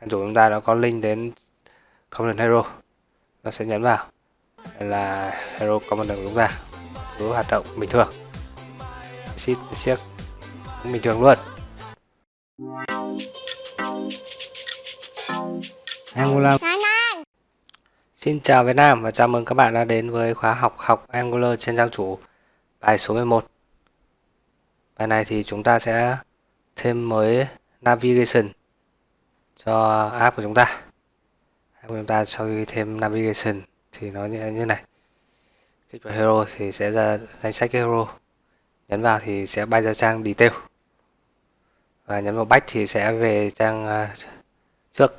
trang chủ chúng ta đã có link đến component hero. Nó sẽ nhấn vào. Đây là hero component của chúng ta. Cứ hoạt động bình thường. Sheet siếc cũng bình thường luôn. Angular. Xin chào Việt Nam và chào mừng các bạn đã đến với khóa học học Angular trên trang chủ bài số 11 Bài này thì chúng ta sẽ thêm mới navigation cho app của chúng ta. App của chúng ta sau khi thêm navigation thì nó như, như này. Kích vào hero thì sẽ ra danh sách hero. Nhấn vào thì sẽ bay ra trang detail. Và nhấn vào back thì sẽ về trang à, trước.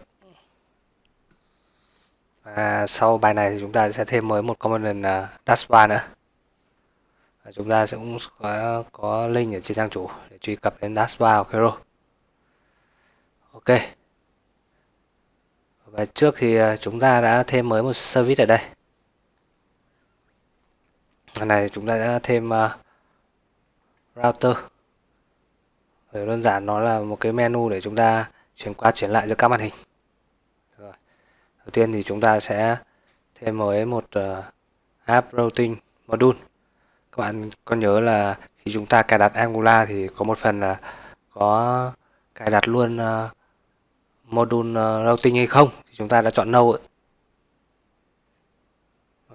Và sau bài này thì chúng ta sẽ thêm mới một component à, uh, dashbar nữa. Và chúng ta sẽ cũng có, có link ở trên trang chủ để truy cập đến dashbar của hero. Ok và trước thì à, chúng ta đã thêm mới một service ở đây. Lần này chúng ta đã thêm uh, router. Rồi đơn giản nó là một cái menu để chúng ta chuyển qua chuyển lại giữa các màn hình. Rồi. đầu tiên thì chúng ta sẽ thêm mới một uh, app routing module. Các bạn có nhớ là khi chúng ta cài đặt Angular thì có một phần là có cài đặt luôn uh, module ờ, routing hay không thì chúng ta đã chọn no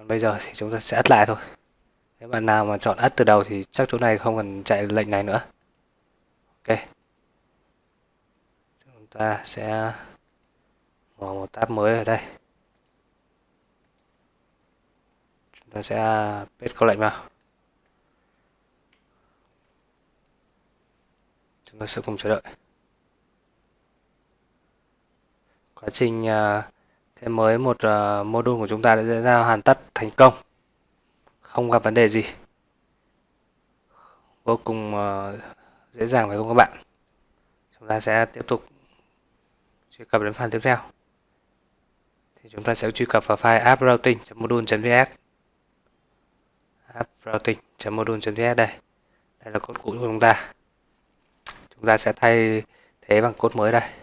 còn bây giờ thì chúng ta sẽ ắt lại thôi. Nếu bạn nào mà chọn ắt từ đầu thì chắc chỗ này không cần chạy lệnh này nữa. Ok. Chúng ta sẽ mở một tab mới ở đây. Chúng ta sẽ paste câu lệnh vào. Chúng ta sẽ cùng chờ đợi. Quá trình uh, thêm mới một uh, module của chúng ta đã diễn ra hoàn tất thành công. Không gặp vấn đề gì. Vô cùng uh, dễ dàng phải không các bạn? Chúng ta sẽ tiếp tục truy cập đến phần tiếp theo. Thì chúng ta sẽ truy cập vào file app routing.module.vs app routing.module.vs đây. Đây là code cũ của chúng ta. Chúng ta sẽ thay thế bằng code mới đây.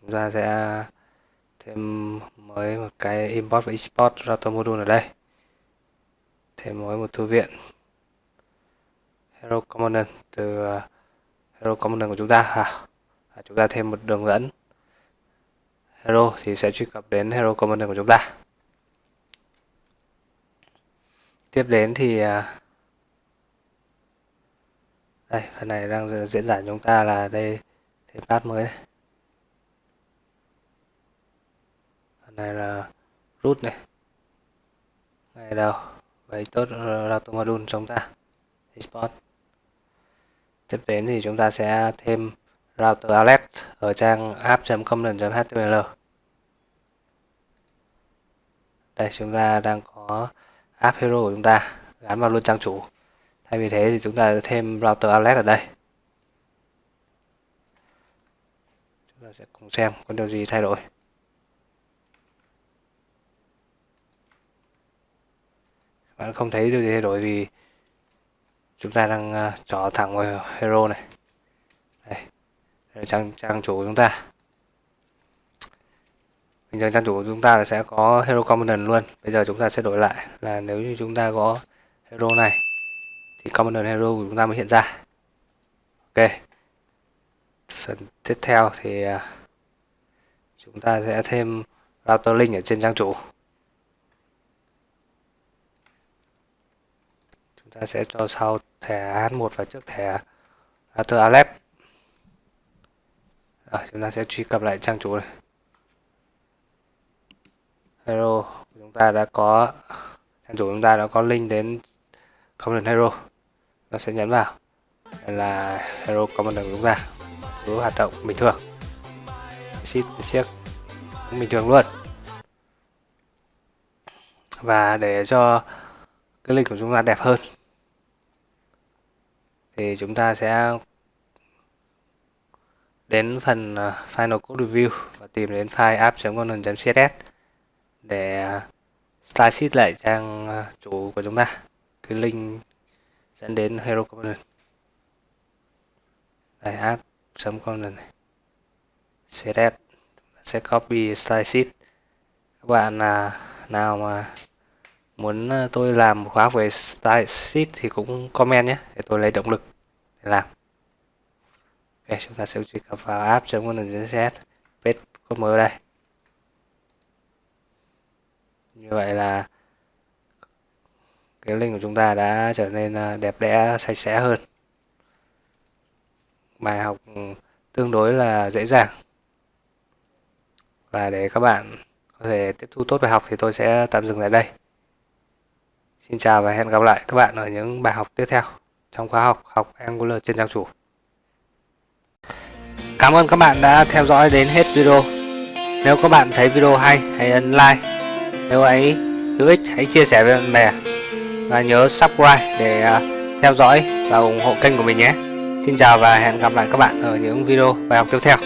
Chúng ta sẽ thêm mới một cái import và export router module ở đây. Thêm mới một thư viện. Hero component từ uh, hero component của chúng ta à, à, chúng ta thêm một đường dẫn. Hero thì sẽ truy cập đến hero component của chúng ta. Tiếp đến thì uh, đây phần này đang diễn giải chúng ta là đây thêm path mới này này là root này. Này đâu, vậy tốt ờ, router module chúng ta. Export. Tiếp đến thì chúng ta sẽ thêm router alex ở trang app.component.html đây, chúng ta đang có app hero của chúng ta gắn vào luôn trang chủ. Thay vì thế thì chúng ta thêm router alex ở đây. Chúng ta sẽ cùng xem có điều gì thay đổi. Bạn không thấy điều gì thay đổi vì chúng ta đang à, uh, trỏ thẳng vào hero này. Đây, đây là trang trang chủ của chúng ta. Bình thường trang chủ của chúng ta là sẽ có hero component luôn. Bây giờ chúng ta sẽ đổi lại là nếu như chúng ta có hero này thì component hero của chúng ta mới hiện ra. Ok. Phần tiếp theo thì à, chúng ta sẽ thêm router link ở trên trang chủ. Chúng ta sẽ cho sau thẻ H1 và trước thẻ Arthur Alep rồi, chúng ta sẽ truy cập lại trang chủ này. Hero, chúng ta đã có, trang chủ chúng ta đã có link đến common Hero. Nó sẽ nhấn vào. Đây là Hero common của chúng ta. Cứ hoạt động bình thường. Ship siếc cũng bình thường luôn. Và để cho cái link của chúng ta đẹp hơn thì chúng ta sẽ đến phần à, Final Code Review và tìm đến file app.conan.css để à, ờ, style sheet lại trang à, chủ của chúng ta. Cái link dẫn đến Hero Component. Đây app.conan này. Css. Sẽ copy style sheet. Các bạn là nào mà muốn tôi làm khóa về style sheet thì cũng comment nhé để tôi lấy động lực để làm. Ok, chúng ta sẽ truy cập vào app chấm content css code mới đây. Như vậy là cái link của chúng ta đã trở nên à, đẹp đẽ, sạch sẽ hơn. Bài học tương đối là dễ dàng. Và để các bạn có thể tiếp thu tốt bài học thì tôi sẽ tạm dừng tại đây. Xin chào và hẹn gặp lại các bạn ở những bài học tiếp theo trong khóa học học Angular trên trang chủ. Cảm ơn các bạn đã theo dõi đến hết video. Nếu các bạn thấy video hay, hãy ấn like. Nếu ấy hữu ích, hãy chia sẻ với bạn bè. Và nhớ subscribe để à, theo dõi và ủng hộ kênh của mình nhé. Xin chào và hẹn gặp lại các bạn ở những video bài học tiếp theo.